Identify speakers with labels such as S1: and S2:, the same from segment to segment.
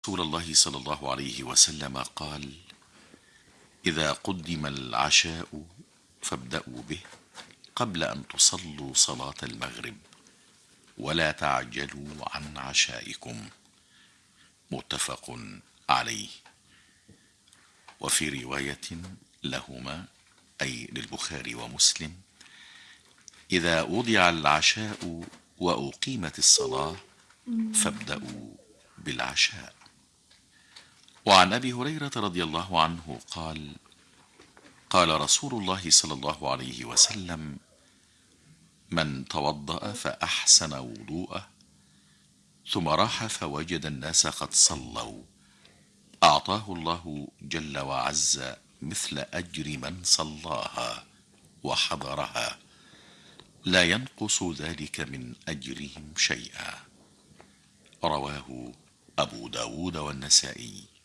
S1: رسول الله صلى الله عليه وسلم قال إذا قدم العشاء فابدأوا به قبل أن تصلوا صلاة المغرب ولا تعجلوا عن عشائكم. متفق عليه. وفي رواية لهما أي للبخاري ومسلم إذا وضع العشاء وأقيمت الصلاة فابدأوا بالعشاء. وعن أبي هريرة رضي الله عنه قال قال رسول الله صلى الله عليه وسلم من توضأ فأحسن وضوءه ثم راح فوجد الناس قد صلوا. أعطاه الله جل وعز مثل أجر من صلاها وحضرها. لا ينقص ذلك من أجرهم شيئا. رواه أبو داود والنسائي.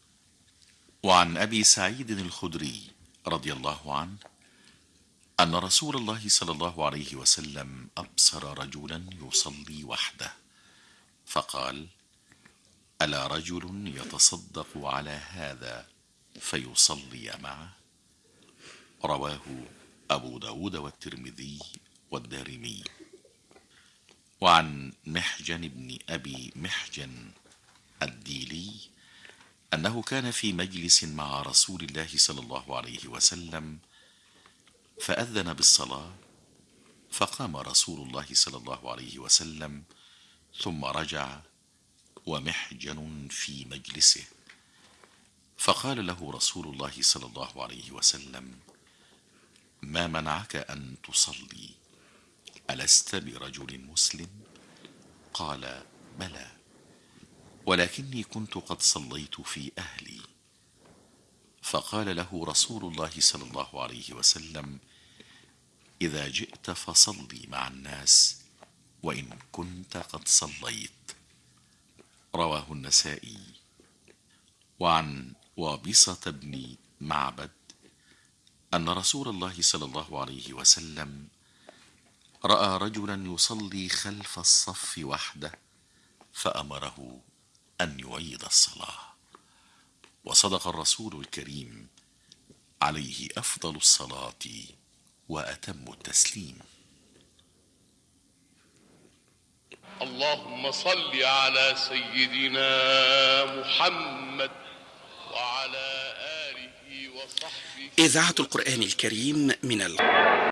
S1: وعن أبي سعيد الخدري رضي الله عنه أن رسول الله صلى الله عليه وسلم أبصر رجلا يصلي وحده فقال ألا رجل يتصدق على هذا فيصلي معه؟ رواه أبو داود والترمذي والدارمي. وعن محجن بن أبي محجن الديلي أنه كان في مجلس مع رسول الله صلى الله عليه وسلم فأذن بالصلاة فقام رسول الله صلى الله عليه وسلم ثم رجع ومحجن في مجلسه. فقال له رسول الله صلى الله عليه وسلم ما منعك أن تصلي؟ ألست برجل مسلم؟ قال بلى. ولكني كنت قد صليت في أهلي. فقال له رسول الله صلى الله عليه وسلم إذا جئت فصلي مع الناس وإن كنت قد صليت. رواه النسائي. وعن وابصة بن معبد أن رسول الله صلى الله عليه وسلم رأى رجلا يصلي خلف الصف وحده فأمره أن يعيد الصلاة. وصدق الرسول الكريم عليه أفضل الصلاة وأتم التسليم.
S2: اللهم صل على سيدنا محمد وعلى آله وصحبه.
S3: إذاعة القرآن الكريم من ال...